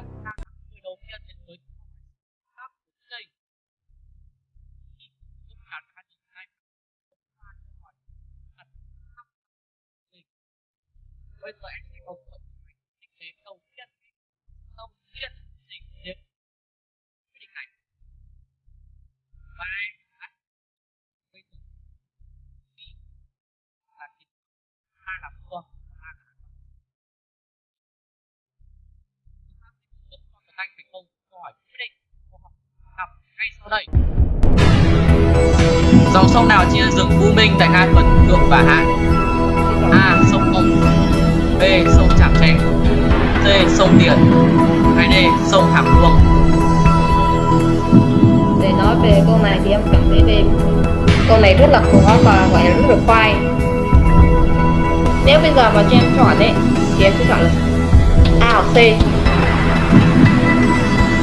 là chúng đầu tiên đến với các vấn đề khi tất cả các những hai bây giờ Anh thành công câu hỏi quyết định câu hỏi học ngay sau đây dòng sông nào chia rừng U Minh tại hai phần thượng và hạ A. Sông Hồng B. Sông Trạm Tre C. Sông Tiền hay D. Sông Hàm Luông để nói về câu này thì em cảm thấy về câu này rất là khó và gọi là rất là khoai nếu bây giờ mà cho em chọn ấy, thì em sẽ chọn là A hoặc C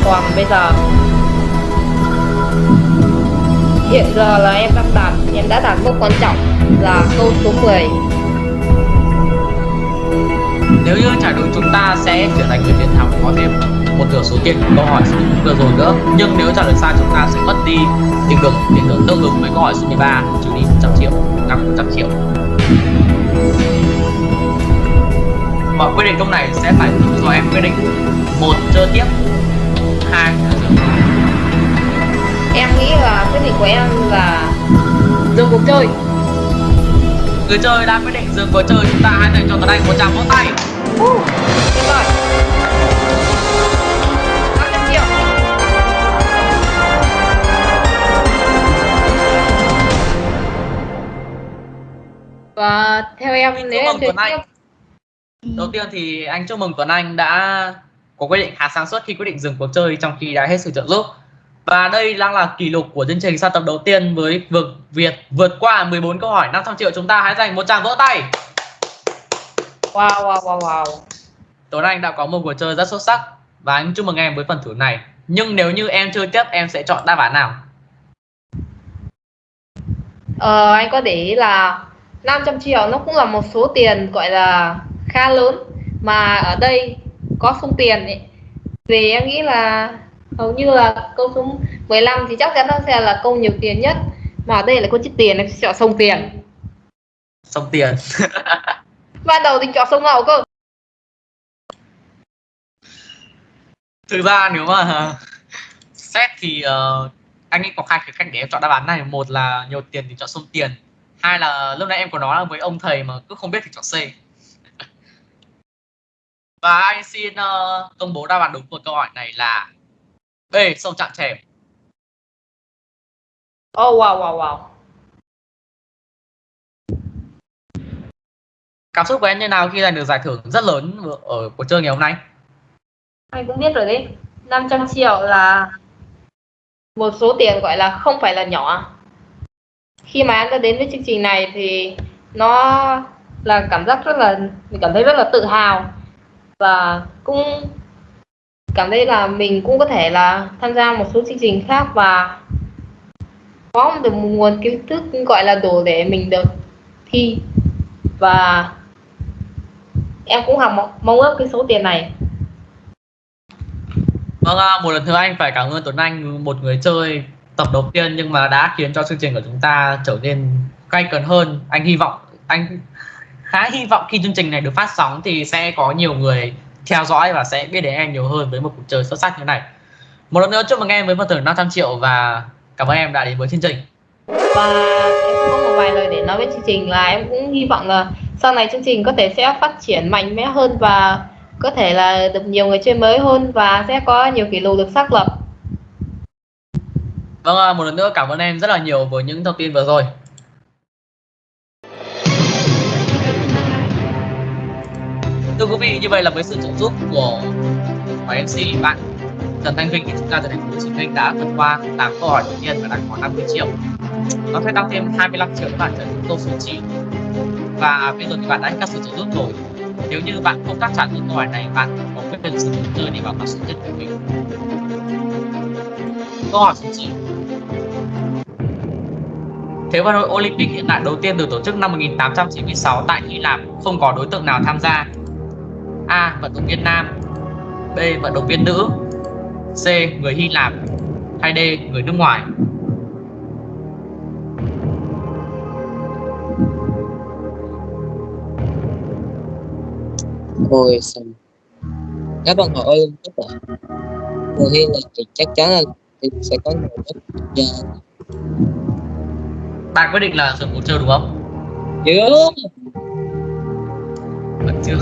còn bây giờ. Hiện giờ là em đang đạt em đã đạt mốc quan trọng là câu số 10 Nếu như trả đúng chúng ta sẽ trở thành người chiến thắng có thêm một nửa số tiền của câu hỏi số vừa rồi nữa. Nhưng nếu trả lời sai chúng ta sẽ mất đi tiền thưởng tiền thưởng tương ứng với câu hỏi số 13 trừ đi 100 triệu, tăng 100 triệu. Mọi quyết định câu này sẽ phải do em quyết định một chơi tiếp dừng em nghĩ là quyết định của em là dừng cuộc chơi. Người chơi đã quyết định dừng cuộc chơi chúng ta hãy dành cho Tuấn Anh một tràng vỗ tay. Uh, tuyệt vời. 500 triệu và theo em nếu em Anh. tiếp. Đầu tiên thì anh chúc mừng Tuấn Anh đã có quyết định khá sáng suốt khi quyết định dừng cuộc chơi trong khi đã hết sự trợ giúp. Và đây đang là kỷ lục của chương trình sa tập đầu tiên với vực Việt vượt qua 14 câu hỏi 500 triệu chúng ta hãy dành một tràng vỗ tay. Wow wow wow wow. Tuấn Anh đã có một cuộc chơi rất xuất sắc và anh chúc mừng em với phần thử này. Nhưng nếu như em chơi tiếp em sẽ chọn đáp án nào? Ờ, anh có để ý là 500 triệu nó cũng là một số tiền gọi là khá lớn. Mà ở đây có sung tiền ấy. vì em nghĩ là hầu như là câu số 15 thì chắc chắn nó sẽ là câu nhiều tiền nhất. Mà ở đây là câu chích tiền em sẽ chọn sông tiền. Xong tiền. Ban đầu thì chọn sông ngầu cơ. Thực ra nếu mà xét thì ờ, anh ấy có hai khía cạnh để em chọn đáp án này. Một là nhiều tiền thì chọn sông tiền. Hai là lúc nãy em có nói với ông thầy mà cứ không biết thì chọn C và anh xin ờ, công bố đáp án đúng của câu hỏi này là B sông Trạm Trèm oh wow wow wow. Cảm xúc của em như nào khi giành được giải thưởng rất lớn ở cuộc chơi ngày hôm nay? Anh cũng biết rồi đấy. 500 triệu là một số tiền gọi là không phải là nhỏ. Khi mà em đã đến với chương trình này thì nó là cảm giác rất là mình cảm thấy rất là tự hào và cũng cảm thấy là mình cũng có thể là tham gia một số chương trình khác và có được một nguồn kiến thức gọi là đủ để mình được thi và em cũng học mong, ước cái số tiền này Vâng, một lần nữa anh phải cảm ơn Tuấn Anh, một người chơi tập đầu tiên nhưng mà đã khiến cho chương trình của chúng ta trở nên cay cấn hơn. Anh hy vọng, anh khá hy vọng khi chương trình này được phát sóng thì sẽ có nhiều người theo dõi và sẽ biết đến em nhiều hơn với một cuộc chơi xuất sắc như này. Một lần nữa chúc mừng em với phần thưởng 500 triệu và cảm ơn em đã đến với chương trình. và em cũng có một vài lời để nói với chương trình là em cũng hy vọng là sau này chương trình có thể sẽ phát triển mạnh mẽ hơn và có thể là được nhiều người chơi mới hơn và sẽ có nhiều kỷ lục được xác lập Vâng, một lần nữa cảm ơn em rất là nhiều với những thông tin vừa rồi. Thưa quý vị, như vậy là với sự trợ giúp của của MC bạn Trần Thanh Vinh thì chúng ta từ thành phố Hồ Chí Minh đã vượt qua 8 câu hỏi đầu tiên và đạt khoảng 50 triệu. Nó sẽ tăng thêm 25 triệu các bạn trở thành câu số 9. Và bây giờ thì bạn đã hết các sự trợ giúp rồi. Nếu như bạn không đáp trả những câu hỏi này, bạn có quyết định sử dụng chơi để bảo mật sự nhất của mình. Câu hỏi số 9 Thế vận hội Olympic hiện đại đầu tiên được tổ chức năm 1896 tại Hy Lạp không có đối tượng nào tham gia. A. Vận động viên nam B. Vận động viên nữ C. Người Hy Lạp hay D. Người nước ngoài Ôi sao Các bạn hỏi các bạn Mùa hi là thì chắc chắn là sẽ có người rất giờ bạn quyết định là dùng cuộc chơi đúng không chưa vẫn chưa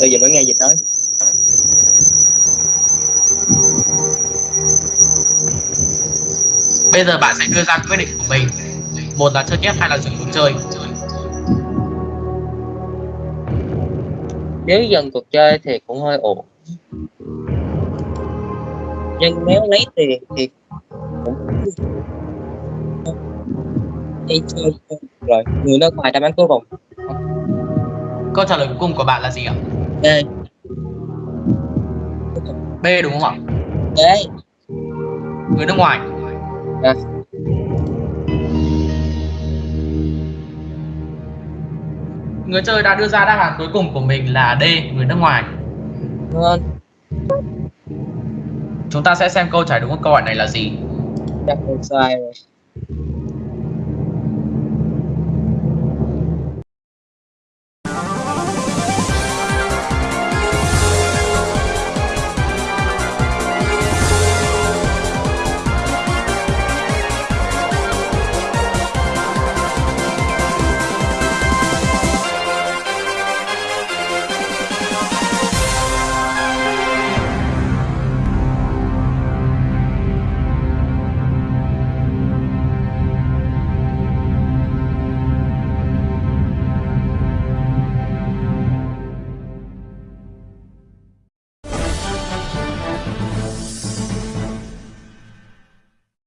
Bây giờ mới nghe gì nói. Bây giờ bạn sẽ đưa ra quyết định của mình. Một là chơi tiếp hay là dừng cuộc chơi. Nếu dần cuộc chơi thì cũng hơi ổn. Nhưng nếu lấy tiền thì cũng đi chơi rồi người nước ngoài đáp án cuối cùng. Câu trả lời cuối cùng của bạn là gì ạ? Đây b đúng không ạ? Đấy. Người nước ngoài Dạ. người chơi đã đưa ra đáp án cuối cùng của mình là d người nước ngoài. Ngon chúng ta sẽ xem câu trả lời đúng của câu hỏi này là gì. Chắc sai rồi